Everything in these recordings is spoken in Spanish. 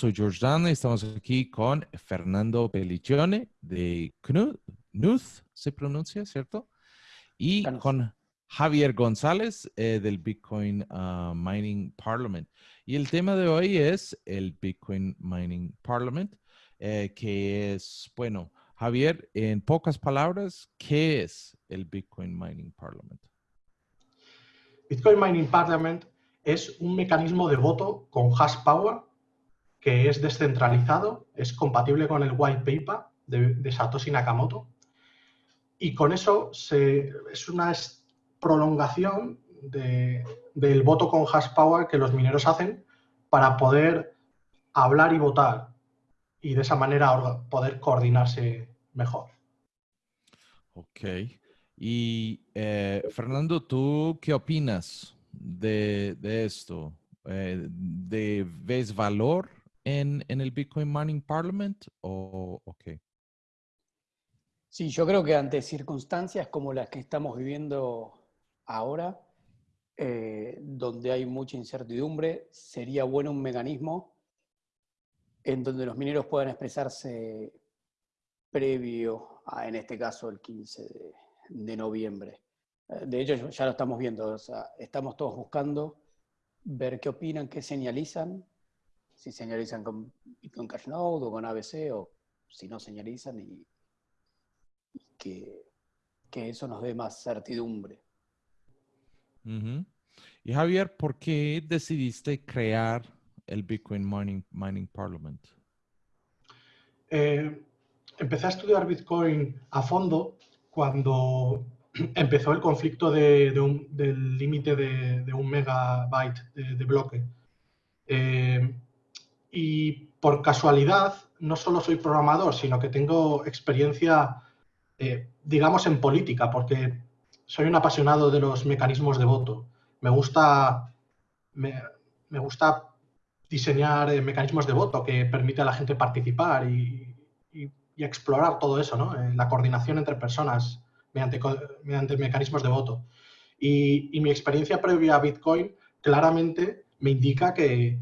soy George Dan y estamos aquí con Fernando Pelliccione de Knuth, se pronuncia, ¿cierto? Y con Javier González eh, del Bitcoin ah, Mining Parliament. Y el tema de hoy es el Bitcoin Mining Parliament, eh, que es, bueno, Javier, en pocas palabras, ¿qué es el Bitcoin Mining Parliament? Bitcoin Mining Parliament es un mecanismo de voto con hash power que es descentralizado, es compatible con el white paper de, Satoshi Nakamoto y con eso se, es una prolongación del voto con hash power que los mineros hacen para poder hablar y votar y de esa manera poder coordinarse mejor. Ok. Y eh, Fernando, ¿tú qué opinas de, esto? Eh, ¿De ves valor en, el Bitcoin Mining Parliament o, qué? Sí, yo creo que ante circunstancias como las que estamos viviendo ahora, eh, donde hay mucha incertidumbre, sería bueno un mecanismo en donde los mineros puedan expresarse previo a, en este caso, el 15 de, noviembre. Eh, de hecho, ya lo estamos viendo, estamos todos buscando ver qué opinan, qué señalizan si señalizan con Bitcoin Cash Node o con ABC o si no señalizan y, que, eso nos dé más certidumbre. Y Javier, ¿por qué decidiste crear el Bitcoin Mining, Mining Parliament? Eh, empecé a estudiar Bitcoin a fondo cuando empezó el conflicto de, del límite de, un megabyte de, bloque. Eh, y por casualidad, no solo soy programador, sino que tengo experiencia, eh, digamos, en política, porque soy un apasionado de los mecanismos de voto. Me gusta, me, gusta diseñar eh, mecanismos de voto que permite a la gente participar y, explorar todo eso, ¿no? Eh, la coordinación entre personas mediante, mediante mecanismos de voto. Y, y mi experiencia previa a Bitcoin claramente me indica que,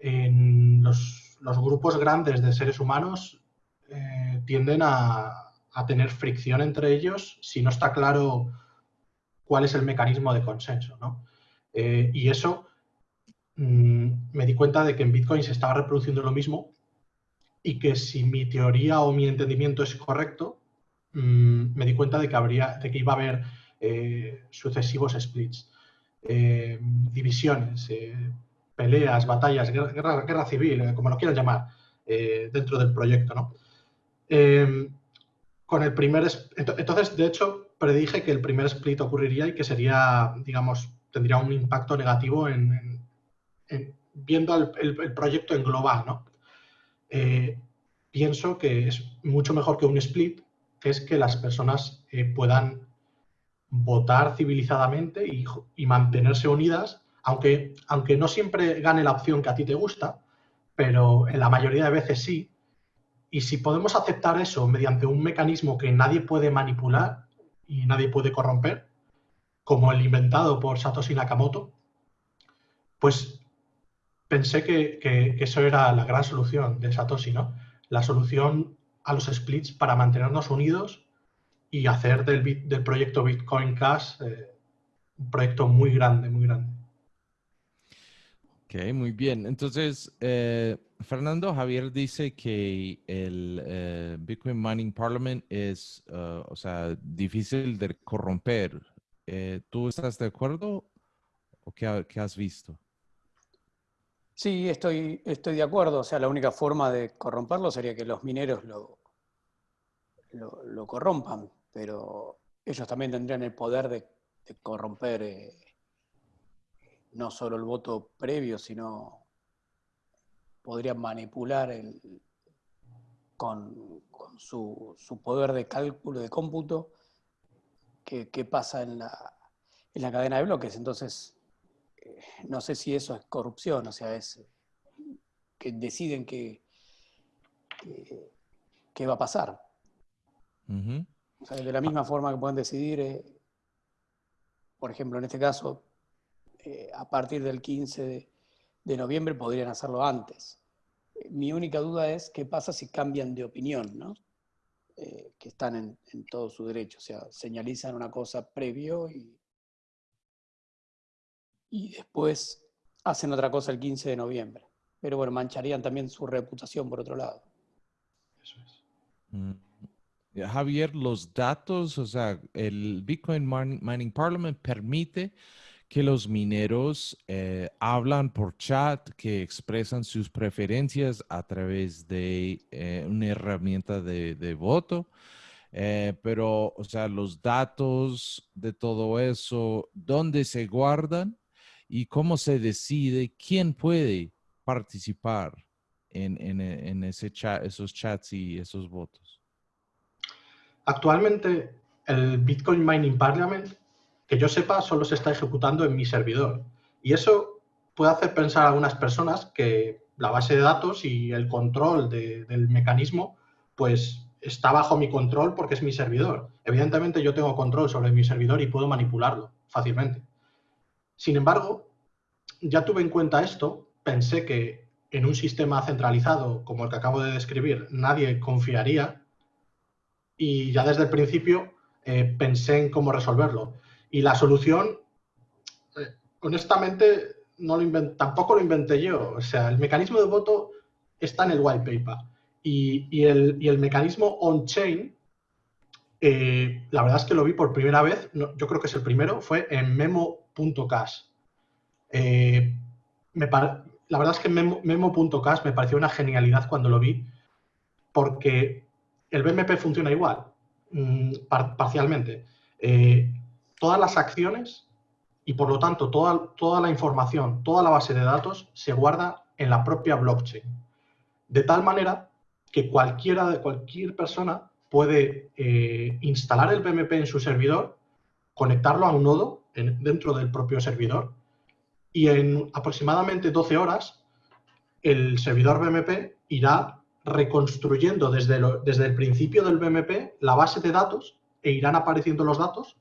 los, grupos grandes de seres humanos eh, tienden a, tener fricción entre ellos si no está claro cuál es el mecanismo de consenso. Eh, y eso mm, me di cuenta de que en Bitcoin se estaba reproduciendo lo mismo y que si mi teoría o mi entendimiento es correcto, mm, me di cuenta de que, habría, de que iba a haber eh, sucesivos splits, divisiones, peleas, batallas, guerra, civil, eh, como lo quieran llamar, eh, dentro del proyecto. ¿no? Em, con el primer, entonces, de hecho, predije que el primer split ocurriría y que sería, digamos, tendría un impacto negativo en, viendo el, proyecto en global. ¿no? Eh, pienso que es mucho mejor que un split, que es que las personas puedan votar civilizadamente y mantenerse unidas aunque, aunque no siempre gane la opción que a ti te gusta, pero en la mayoría de veces sí. Y si podemos aceptar eso mediante un mecanismo que nadie puede manipular y nadie puede corromper, como el inventado por Satoshi Nakamoto, pues pensé que, eso era la gran solución de Satoshi, ¿no? La solución a los splits para mantenernos unidos y hacer del, del proyecto Bitcoin Cash eh, un proyecto muy grande, muy grande. Ok, muy bien. Entonces, eh, Fernando Javier dice que el eh, Bitcoin Mining Parliament es, uh, o sea, difícil de corromper. Eh, ¿Tú estás de acuerdo o qué, has visto? Sí, estoy, estoy de acuerdo. O sea, la única forma de corromperlo sería que los mineros lo, lo, corrompan, pero ellos también tendrían el poder de, de corromper no solo el voto previo, sino podrían manipular el, con, su, poder de cálculo, de cómputo, qué, pasa en la, en la, cadena de bloques. Entonces, eh, no sé si eso es corrupción, o sea, es que deciden qué que, va a pasar. de la misma forma que pueden decidir, eh, por ejemplo, en este caso, eh, a partir del 15 de, noviembre podrían hacerlo antes. Mi única duda es qué pasa si cambian de opinión, ¿no? Eh, que están en, en, todo su derecho, o sea, señalizan una cosa previo y, y después hacen otra cosa el 15 de noviembre. Pero bueno, mancharían también su reputación por otro lado. Eso es. Mm. Javier, los datos, o sea, el Bitcoin Mining Parliament permite que los mineros eh, hablan por chat, que expresan sus preferencias a través de eh, una herramienta de, voto. Eh, pero, o sea, los datos de todo eso, ¿dónde se guardan y cómo se decide quién puede participar en, ese chat, esos chats y esos votos? Actualmente, el Bitcoin Mining Parliament que yo sepa, solo se está ejecutando en mi servidor. Y eso puede hacer pensar a algunas personas que la base de datos y el control del mecanismo, pues está bajo mi control porque es mi servidor. Evidentemente yo tengo control sobre mi servidor y puedo manipularlo fácilmente. Sin embargo, ya tuve en cuenta esto, pensé que en un sistema centralizado como el que acabo de describir nadie confiaría y ya desde el principio eh, pensé en cómo resolverlo. Y la solución, eh, honestamente, no lo tampoco lo inventé yo. O sea, el mecanismo de voto está en el white paper. Y, el, mecanismo on-chain, eh, la verdad es que lo vi por primera vez, yo creo que es el primero, fue en memo.cash. Eh, la verdad es que memo.cash me pareció una genialidad cuando lo vi, porque el BMP funciona igual, mm, parcialmente todas las acciones y por lo tanto toda, toda la información, toda la base de datos se guarda en la propia blockchain. De tal manera que cualquiera de cualquier persona puede eh, instalar el BMP en su servidor, conectarlo a un nodo dentro del propio servidor y en aproximadamente 12 horas el servidor BMP irá reconstruyendo desde, desde el principio del BMP la base de datos e irán apareciendo los datos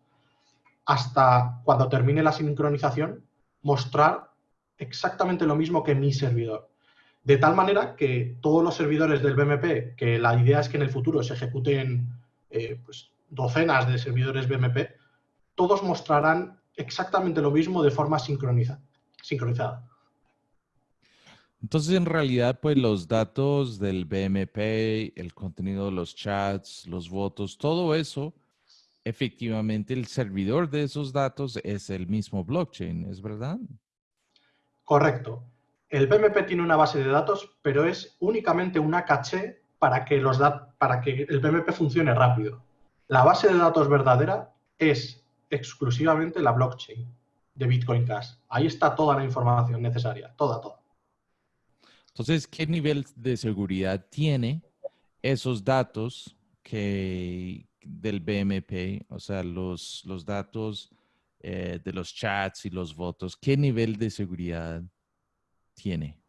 hasta cuando termine la sincronización, mostrar exactamente lo mismo que mi servidor. De tal manera que todos los servidores del BMP, que la idea es que en el futuro se ejecuten eh, pues, docenas de servidores BMP, todos mostrarán exactamente lo mismo de forma sincronizada. Entonces, en realidad, pues los datos del BMP, el contenido de los chats, los votos, todo eso efectivamente el servidor de esos datos es el mismo blockchain, ¿es verdad? Correcto. El BMP tiene una base de datos, pero es únicamente una caché para que, los para que el BMP funcione rápido. La base de datos verdadera es exclusivamente la blockchain de Bitcoin Cash. Ahí está toda la información necesaria, toda, toda. Entonces, ¿qué nivel de seguridad tiene esos datos que, del BMP, o sea, los, los datos eh, de los chats y los votos, ¿qué nivel de seguridad tiene?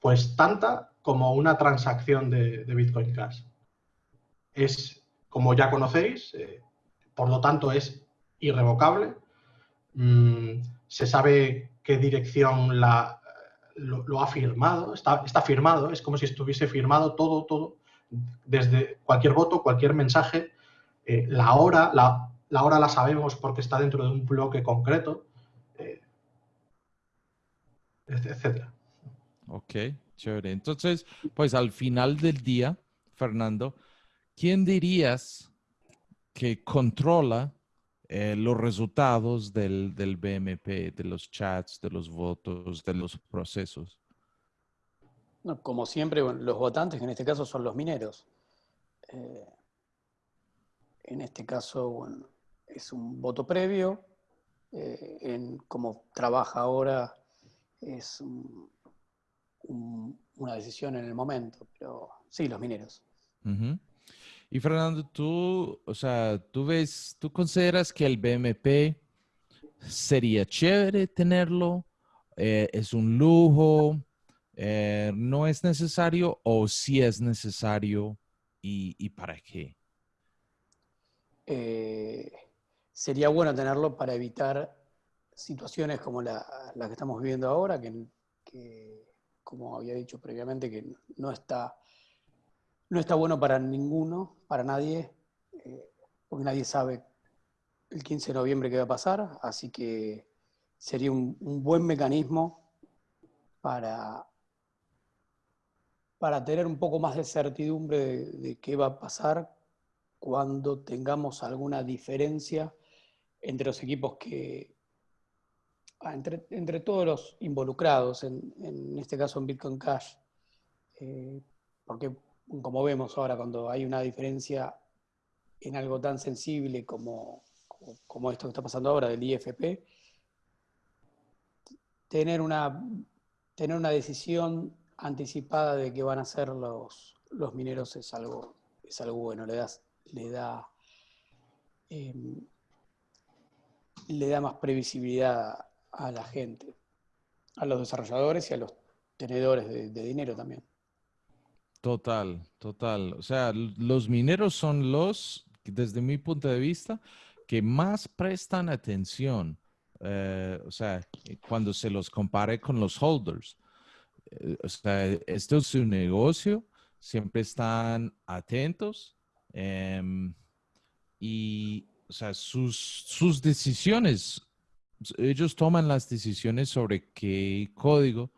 Pues tanta como una transacción de, Bitcoin Cash. Es, como ya conocéis, eh, por lo tanto es irrevocable. Mm, se sabe qué dirección la, lo, ha firmado, está, está, firmado, es como si estuviese firmado todo, todo desde cualquier voto, cualquier mensaje, eh, la hora, la, hora la sabemos porque está dentro de un bloque concreto, eh, etcétera. Ok, chévere. Entonces, pues al final del día, Fernando, ¿quién dirías que controla eh, los resultados del, del, BMP, de los chats, de los votos, de los procesos? Como siempre, los votantes, en este caso son los mineros. Eh, en este caso, bueno, es un voto previo. Eh, en cómo trabaja ahora es una decisión en el momento, pero sí, los mineros. Y Fernando, tú, o sea, tú ves, tú consideras que el BMP sería chévere tenerlo, eh, es un lujo, eh, no es necesario o si es necesario y, para qué? Eh, sería bueno tenerlo para evitar situaciones como la, que estamos viviendo ahora, que, como había dicho previamente, que no está, no está bueno para ninguno, para nadie, eh, porque nadie sabe el 15 de noviembre qué va a pasar, así que sería un, buen mecanismo para, para tener un poco más de certidumbre de, qué va a pasar cuando tengamos alguna diferencia entre los equipos que, ah, entre, todos los involucrados, en, este caso en Bitcoin Cash, eh, porque como vemos ahora, cuando hay una diferencia en algo tan sensible como, como esto que está pasando ahora del IFP, tener una, tener una decisión anticipada de qué van a ser los, los mineros es algo, es algo bueno, le, das, le, da, em, le da más previsibilidad a la gente, a los desarrolladores y a los tenedores de, de dinero también. Total, total. O sea, los mineros son los, desde mi punto de vista, que más prestan atención eh, o sea, cuando se los compare con los holders. Eh, o sea, esto es su negocio, siempre están atentos em, y, o sea, sus, sus decisiones, ellos toman las decisiones sobre qué código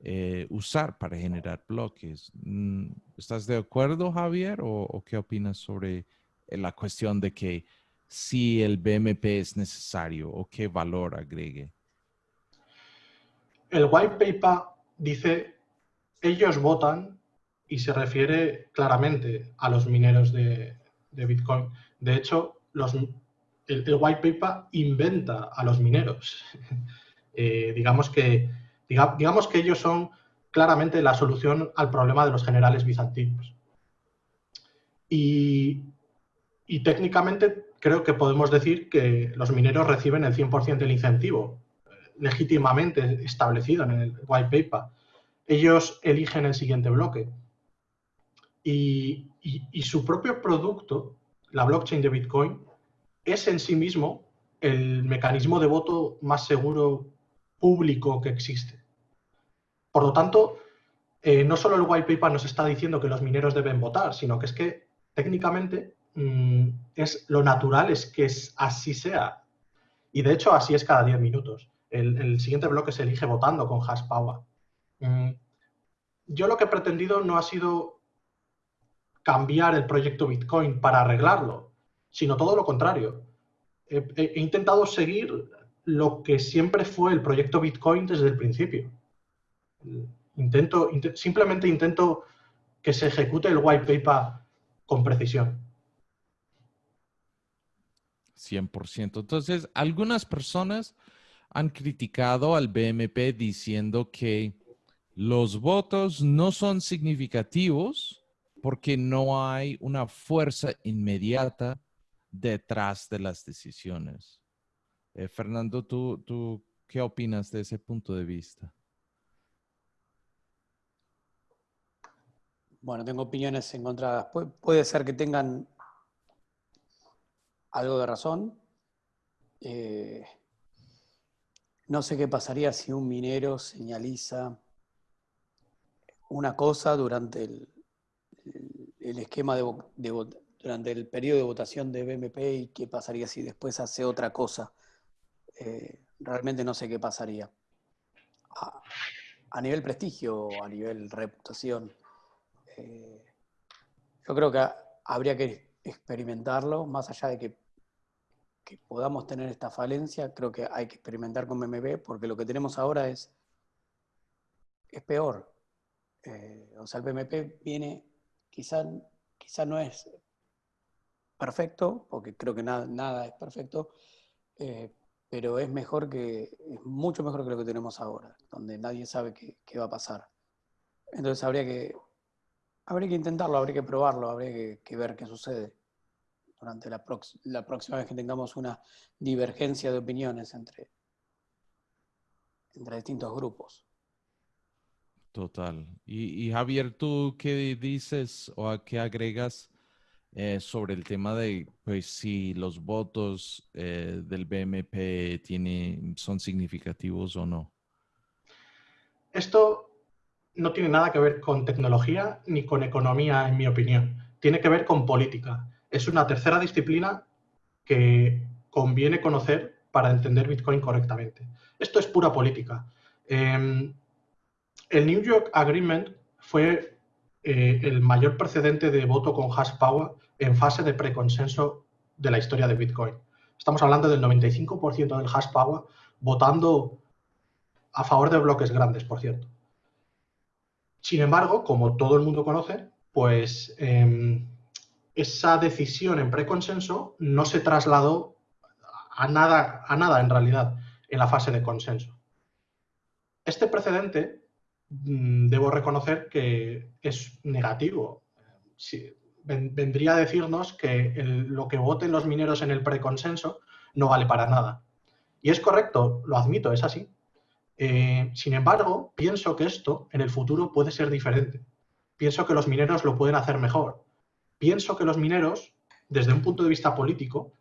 eh, usar para generar bloques. Mm, ¿Estás de acuerdo, Javier? ¿O, qué opinas sobre la cuestión de que si el BMP es necesario o qué valor agregue? El white paper dice, ellos votan y se refiere claramente a los mineros de, Bitcoin. De hecho, el, white paper inventa a los mineros. Eh, digamos, que, digamos que ellos son claramente la solución al problema de los generales bizantinos. Y, técnicamente creo que podemos decir que los mineros reciben el 100% del incentivo legítimamente establecido en el white paper. Ellos eligen el siguiente bloque. Y, su propio producto, la blockchain de Bitcoin, es en sí mismo el mecanismo de voto más seguro público que existe. Por lo tanto, eh, no solo el white paper nos está diciendo que los mineros deben votar, sino que es que técnicamente Mm, es lo natural es que así sea. Y de hecho así es cada 10 minutos. El, siguiente bloque se elige votando con hash power. Mm, yo lo que he pretendido no ha sido cambiar el proyecto Bitcoin para arreglarlo, sino todo lo contrario. He, intentado seguir lo que siempre fue el proyecto Bitcoin desde el principio. Intento, simplemente intento que se ejecute el white paper con precisión. 100%. Entonces, algunas personas han criticado al BMP diciendo que los votos no son significativos porque no hay una fuerza inmediata detrás de las decisiones. Eh, Fernando, ¿tú, ¿tú qué opinas de ese punto de vista? Bueno, tengo opiniones encontradas. puede ser que tengan algo de razón. Eh, no sé qué pasaría si un minero señaliza una cosa durante el, esquema de, durante el periodo de votación de BMP y qué pasaría si después hace otra cosa. Eh, realmente no sé qué pasaría. A, nivel prestigio a nivel reputación. Eh, yo creo que habría que experimentarlo, más allá de que, que, podamos tener esta falencia, creo que hay que experimentar con BMB, porque lo que tenemos ahora es, es peor. Eh, o sea, el BMP viene, quizá, quizá no es perfecto, porque creo que nada, nada es perfecto, eh, pero es mejor que, es mucho mejor que lo que tenemos ahora, donde nadie sabe qué, qué va a pasar. Entonces habría que, habría que intentarlo, habría que probarlo, habría que ver qué sucede durante la, la próxima vez que tengamos una divergencia de opiniones entre, entre distintos grupos. Total. Y, Javier, ¿tú qué dices o a qué agregas eh, sobre el tema de pues, si los votos eh, del BMP tiene, son significativos o no? Esto no tiene nada que ver con tecnología ni con economía, en mi opinión. Tiene que ver con política. Es una tercera disciplina que conviene conocer para entender Bitcoin correctamente. Esto es pura política. Em, el New York Agreement fue eh, el mayor precedente de voto con hash power en fase de preconsenso de la historia de Bitcoin. Estamos hablando del 95% del hash power votando a favor de bloques grandes, por cierto. Sin embargo, como todo el mundo conoce, pues em, esa decisión en preconsenso no se trasladó a nada, a nada en realidad en la fase de consenso. Este precedente mm, debo reconocer que es negativo. vendría a decirnos que lo que voten los mineros en el preconsenso no vale para nada. Y es correcto, lo admito, es así. Eh, sin embargo, pienso que esto en el futuro puede ser diferente. Pienso que los mineros lo pueden hacer mejor. Pienso que los mineros, desde un punto de vista político,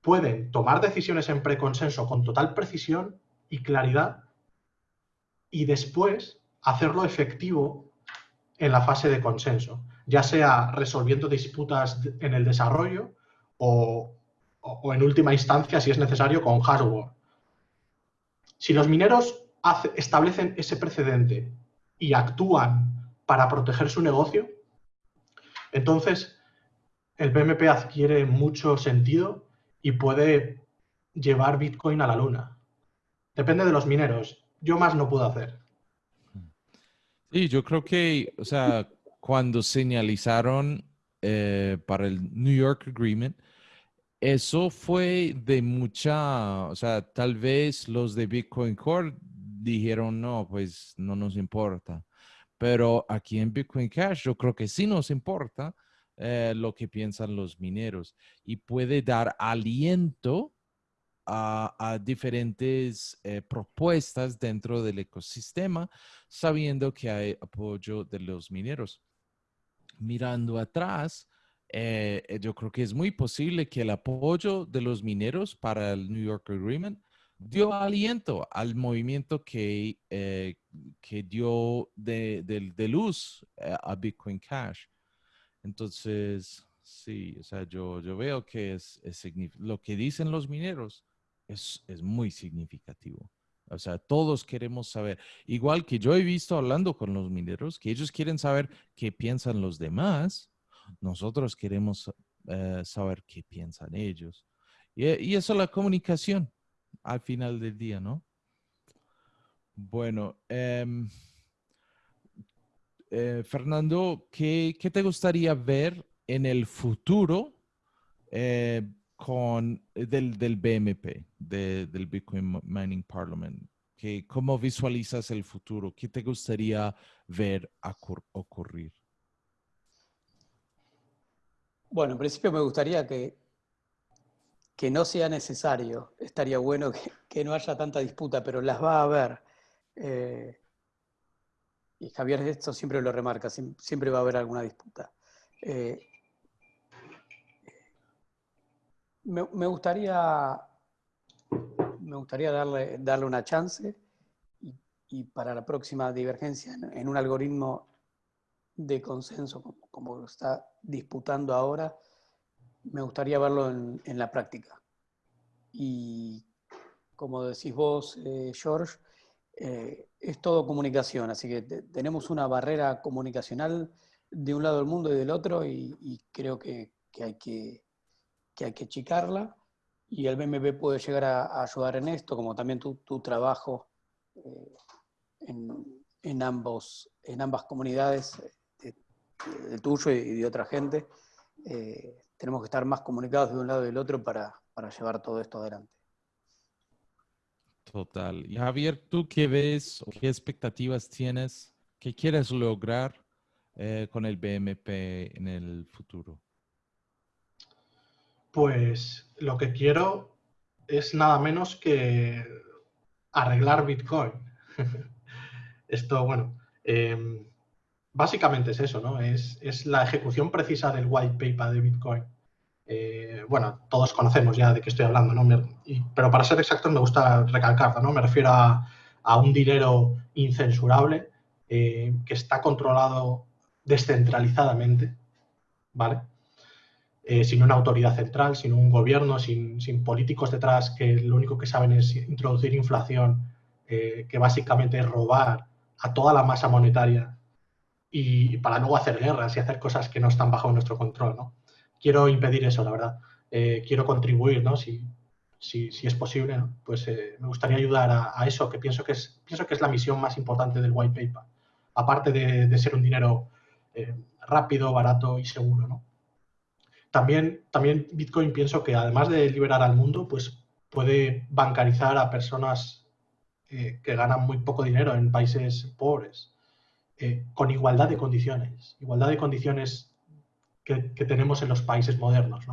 pueden tomar decisiones en preconsenso con total precisión y claridad y después hacerlo efectivo en la fase de consenso, ya sea resolviendo disputas en el desarrollo o, en última instancia, si es necesario, con hardware. Si los mineros establecen ese precedente y actúan para proteger su negocio, entonces el BMP adquiere mucho sentido y puede llevar Bitcoin a la luna. Depende de los mineros. Yo más no puedo hacer. Sí, yo creo que, o sea, cuando señalizaron eh, para el New York Agreement, eso fue de mucha, o sea, tal vez los de Bitcoin Core dijeron, no, pues no nos importa. Pero aquí en Bitcoin Cash yo creo que sí nos importa eh, lo que piensan los mineros y puede dar aliento a, diferentes eh, propuestas dentro del ecosistema, sabiendo que hay apoyo de los mineros. Mirando atrás, eh, yo creo que es muy posible que el apoyo de los mineros para el New York Agreement dio aliento al movimiento que, eh, que dio de, luz a Bitcoin Cash. Entonces, sí, o sea, yo, yo veo que es, lo que dicen los mineros es, es muy significativo. O sea, todos queremos saber, igual que yo he visto hablando con los mineros, que ellos quieren saber qué piensan los demás nosotros queremos eh, saber qué piensan ellos. Y, eso es la comunicación al final del día, ¿no? Bueno, em, eh, Fernando, ¿qué, te gustaría ver en el futuro eh, con, del, del BMP, del Bitcoin Mining Parliament? ¿Cómo visualizas el futuro? ¿Qué te gustaría ver ocurrir? Bueno, en principio me gustaría que, que no sea necesario. Estaría bueno que, no haya tanta disputa, pero las va a haber. Eh, y Javier esto siempre lo remarca, siempre va a haber alguna disputa. Eh, me, gustaría, me gustaría darle, darle una chance y, para la próxima divergencia en un algoritmo de consenso como, está disputando ahora, me gustaría verlo en, la práctica. Y como decís vos, eh, George, eh, es todo comunicación, así que tenemos una barrera comunicacional de un lado del mundo y del otro y, creo que, hay que, hay que achicarla y el BMP puede llegar a, ayudar en esto, como también tu, trabajo eh, en, en, ambos, en ambas comunidades de tuyo y de otra gente, eh, tenemos que estar más comunicados de un lado y del otro para, llevar todo esto adelante. Total. Y Javier, ¿tú qué ves o qué expectativas tienes? ¿Qué quieres lograr eh, con el BMP en el futuro? Pues lo que quiero es nada menos que arreglar Bitcoin. Esto, bueno, em, básicamente es eso, ¿no? Es, la ejecución precisa del white paper de Bitcoin. Eh, bueno, todos conocemos ya de qué estoy hablando, ¿no? pero para ser exactos me gusta recalcarlo, ¿no? Me refiero a, un dinero incensurable que está controlado descentralizadamente, ¿vale? sin una autoridad central, sin un gobierno, sin, políticos detrás que lo único que saben es introducir inflación, que básicamente es robar a toda la masa monetaria y para luego hacer guerras y hacer cosas que no están bajo nuestro control. ¿no? Quiero impedir eso, la verdad. Eh, quiero contribuir, ¿no? si, si, si es posible, pues eh, me gustaría ayudar a, eso, que pienso que, es, pienso que es la misión más importante del white paper, aparte de, ser un dinero eh, rápido, barato y seguro. ¿no? También, también Bitcoin pienso que además de liberar al mundo, pues puede bancarizar a personas que ganan muy poco dinero en países pobres. Eh, con igualdad de condiciones, igualdad de condiciones que, tenemos en los países modernos.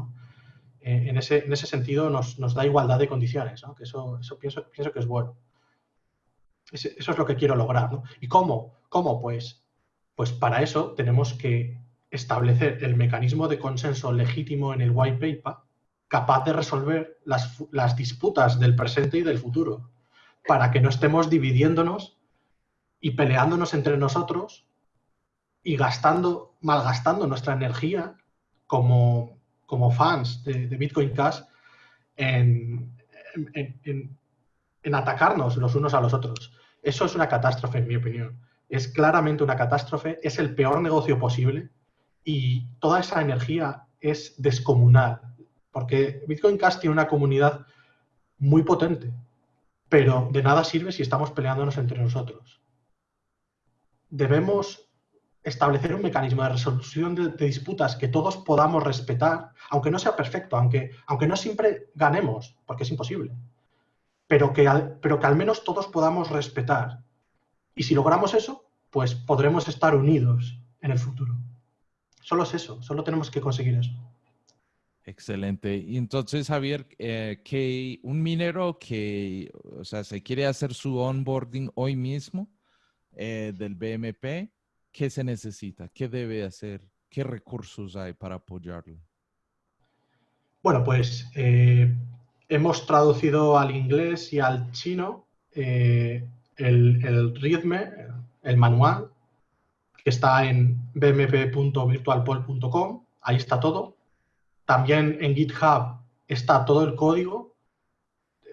Eh, en, ese, en, ese, sentido nos, da igualdad de condiciones, que eso, eso pienso, pienso, que es bueno. eso es lo que quiero lograr. ¿Y cómo? ¿Cómo? Pues, pues para eso tenemos que establecer el mecanismo de consenso legítimo en el white paper capaz de resolver las, las disputas del presente y del futuro, para que no estemos dividiéndonos y peleándonos entre nosotros y gastando, malgastando nuestra energía como, como fans de, Bitcoin Cash en, en, atacarnos los unos a los otros. Eso es una catástrofe, en mi opinión. Es claramente una catástrofe, es el peor negocio posible y toda esa energía es descomunal, porque Bitcoin Cash tiene una comunidad muy potente, pero de nada sirve si estamos peleándonos entre nosotros debemos establecer un mecanismo de resolución de, disputas que todos podamos respetar, aunque no sea perfecto, aunque, aunque no siempre ganemos, porque es imposible, pero que, al, pero que al menos todos podamos respetar. Y si logramos eso, pues podremos estar unidos en el futuro. Solo es eso, solo tenemos que conseguir eso. Excelente. Y entonces, Javier, eh, que un minero que, o sea, se quiere hacer su onboarding hoy mismo, eh, del BMP, ¿qué se necesita? ¿Qué debe hacer? ¿Qué recursos hay para apoyarlo? Bueno, pues eh, hemos traducido al inglés y al chino eh, el, el el manual, que está en bmp.virtualpol.com, ahí está todo. También en GitHub está todo el código,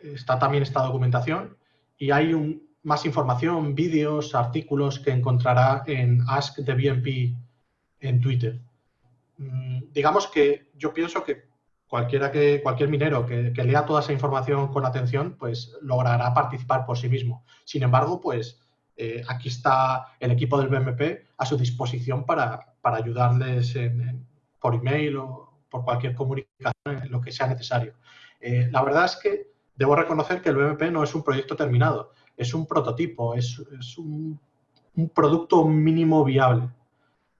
está también esta documentación y hay un, más información, vídeos, artículos que encontrará en Ask the BNP en Twitter. Mm, digamos que yo pienso que cualquiera que, cualquier minero que, lea toda esa información con atención, pues logrará participar por sí mismo. Sin embargo, pues eh, aquí está el equipo del BMP a su disposición para, ayudarles por email o por cualquier comunicación en lo que sea necesario. Eh, la verdad es que debo reconocer que el BMP no es un proyecto terminado es un prototipo, es, un, producto mínimo viable.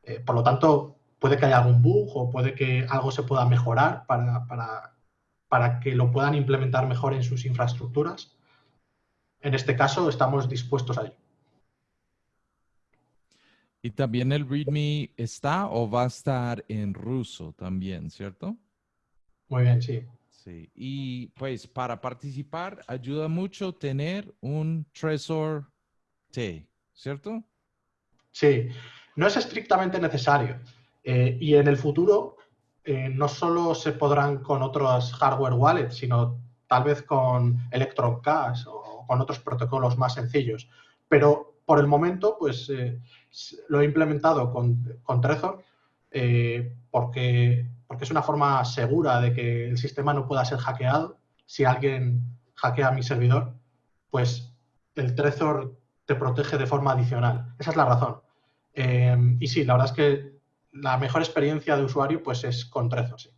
Eh, por lo tanto, puede que haya algún bug o puede que algo se pueda mejorar para, para, que lo puedan implementar mejor en sus infraestructuras. En este caso, estamos dispuestos a ello. Y también el README está o va a estar en ruso también, ¿cierto? Muy bien, sí. Y pues para participar ayuda mucho tener un Trezor T, ¿cierto? Sí, no es estrictamente necesario. Eh, y en el futuro eh, no solo se podrán con otros hardware wallets, sino tal vez con Electron Cash o con otros protocolos más sencillos. Pero por el momento, pues eh, lo he implementado con, con Trezor porque porque es una forma segura de que el sistema no pueda ser hackeado. Si alguien hackea mi servidor, pues el Trezor te protege de forma adicional. Esa es la razón. Em, y sí, la verdad es que la mejor experiencia de usuario pues es con Trezor, sí.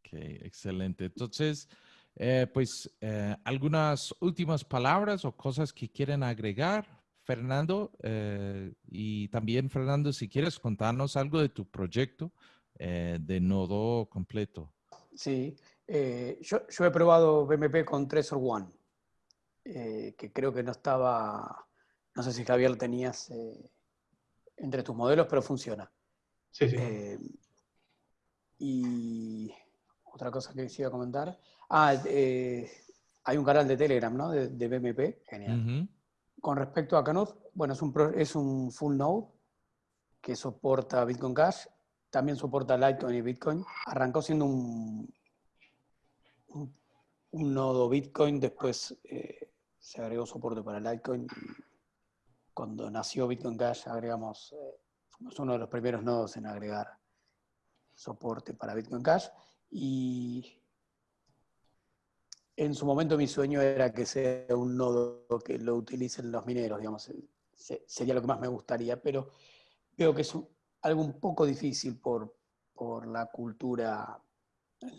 Ok, excelente. Entonces, eh, pues eh, algunas últimas palabras o cosas que quieren agregar, Fernando. Eh, y también, Fernando, si quieres contarnos algo de tu proyecto, eh, de nodo completo. Sí, eh, yo, he probado BMP con Trezor One, eh, que creo que no estaba, no sé si Javier lo tenías entre tus modelos, pero funciona. Sí, sí. y otra cosa que quisiera comentar. Ah, hay un canal de Telegram, ¿no? De, BMP. Genial. Con respecto a Canut, Bueno, es un, full node que soporta Bitcoin Cash, también soporta Litecoin y Bitcoin. Arrancó siendo un, un, nodo Bitcoin, después eh, se agregó soporte para Litecoin. Cuando nació Bitcoin Cash agregamos, eh, uno de los primeros nodos en agregar soporte para Bitcoin Cash y en su momento mi sueño era que sea un nodo que lo utilicen los mineros, digamos, sería lo que más me gustaría, pero veo que es algo un poco difícil por, la cultura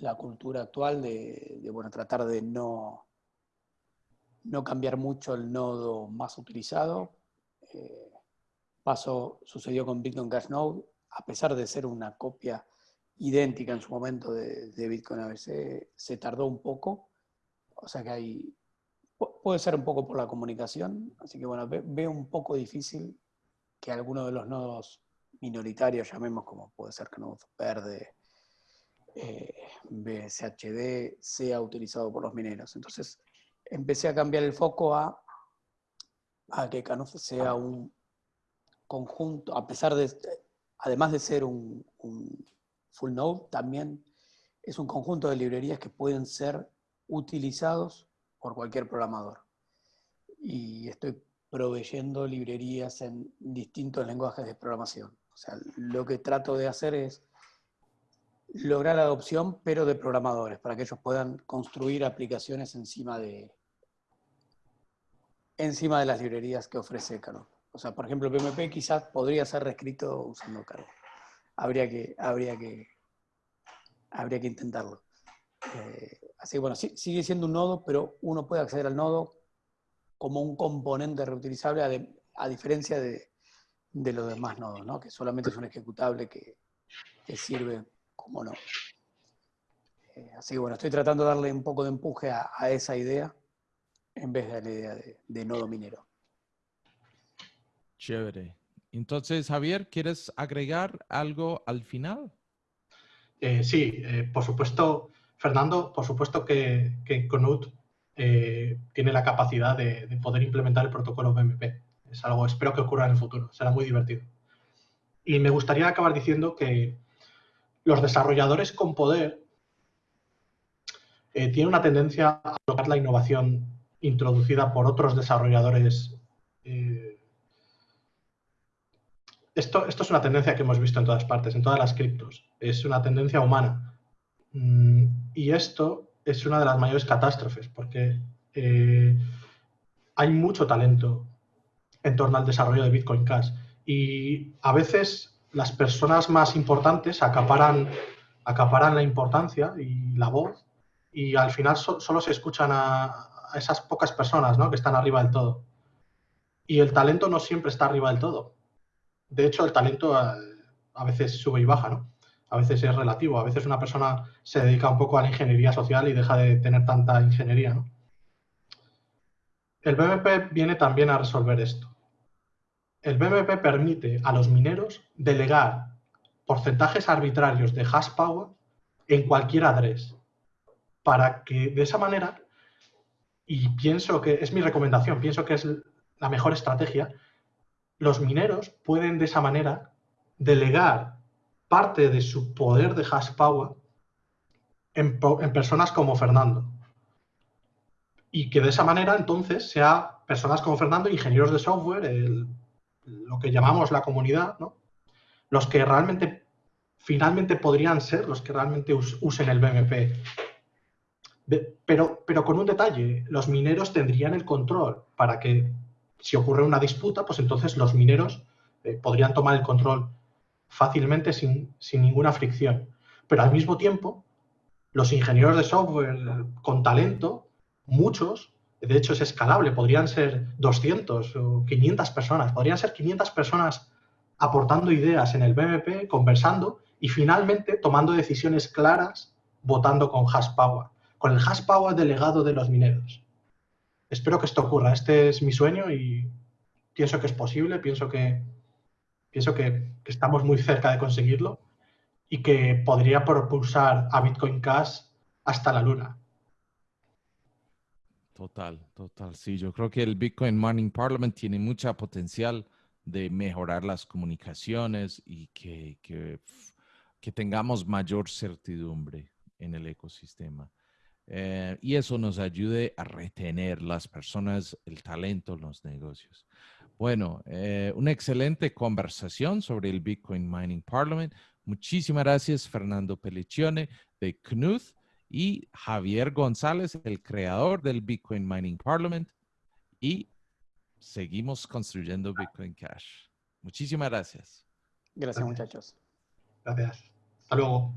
la cultura actual de, bueno, tratar de no, no cambiar mucho el nodo más utilizado. Eh, sucedió con Bitcoin Cash Node, a pesar de ser una copia idéntica en su momento de, Bitcoin ABC, se tardó un poco. O sea que hay, puede ser un poco por la comunicación, así que bueno, veo un poco difícil que alguno de los nodos minoritarios, llamemos como puede ser Canode Verde, eh, BSHD, sea utilizado por los mineros. Entonces empecé a cambiar el foco a, a que Canode sea un conjunto, a pesar de, además de ser un Full Node también es un conjunto de librerías que pueden ser utilizados por cualquier programador. Y estoy proveyendo librerías en distintos lenguajes de programación. O sea, lo que trato de hacer es lograr la adopción, pero de programadores, para que ellos puedan construir aplicaciones encima de, encima de las librerías que ofrece Caro. O sea, por ejemplo, PMP quizás podría ser reescrito usando Caro habría que, habría que, habría que intentarlo. Eh, así que bueno, sigue siendo un nodo, pero uno puede acceder al nodo como un componente reutilizable a, diferencia de, los demás nodos, ¿no? que solamente es un ejecutable que, sirve como nodo. Eh, así que bueno, estoy tratando de darle un poco de empuje a, esa idea en vez de la idea de nodo minero. Chévere. Entonces, Javier, ¿quieres agregar algo al final? Eh, sí, eh, por supuesto, Fernando, por supuesto que, que Conut eh, tiene la capacidad de, poder implementar el protocolo BMP. Es algo, espero que ocurra en el futuro, será muy divertido. Y me gustaría acabar diciendo que los desarrolladores con poder tienen una tendencia a tocar la innovación introducida por otros desarrolladores esto, es una tendencia que hemos visto en todas partes, en todas las criptos. Es una tendencia humana. Mm, y esto es una de las mayores catástrofes, porque eh, hay mucho talento en torno al desarrollo de Bitcoin Cash. Y a veces las personas más importantes acaparan, acaparan la importancia y la voz, y al final solo se escuchan a, esas pocas personas que están arriba del todo. Y el talento no siempre está arriba del todo de hecho, el talento a, veces sube y baja, ¿no? A veces es relativo, a veces una persona se dedica un poco a la ingeniería social y deja de tener tanta ingeniería. El BMP viene también a resolver esto. El BMP permite a los mineros delegar porcentajes arbitrarios de hash power en cualquier address para que de esa manera, y pienso que es mi recomendación, pienso que es la mejor estrategia, los mineros pueden de esa manera delegar parte de su poder de hash power en, personas como Fernando. Y que de esa manera entonces sea personas como Fernando, ingenieros de software, lo que llamamos la comunidad, los que realmente, finalmente podrían ser los que realmente usen el BMP. pero, pero con un detalle, los mineros tendrían el control para que si ocurre una disputa, pues entonces los mineros eh, podrían tomar el control fácilmente sin, ninguna fricción. Pero al mismo tiempo, los ingenieros de software con talento, muchos, de hecho es escalable, podrían ser 200 o 500 personas, podrían ser 500 personas aportando ideas en el BMP, conversando y finalmente tomando decisiones claras, votando con hash power, con el hash power delegado de los mineros espero que esto ocurra. Este es mi sueño y pienso que es posible, pienso que, pienso que, estamos muy cerca de conseguirlo y que podría propulsar a Bitcoin Cash hasta la luna. Total, total. Sí, yo creo que el Bitcoin Mining Parliament tiene mucha potencial de mejorar las comunicaciones y que, que, que tengamos mayor certidumbre en el ecosistema. Eh, y eso nos ayude a retener las personas, el talento, los negocios. Bueno, eh, una excelente conversación sobre el Bitcoin Mining Parliament. Muchísimas gracias, Fernando Pelliccione de Knuth y Javier González, el creador del Bitcoin Mining Parliament. Y seguimos construyendo Bitcoin Cash. Muchísimas gracias. Gracias, muchachos. Gracias. Hasta luego.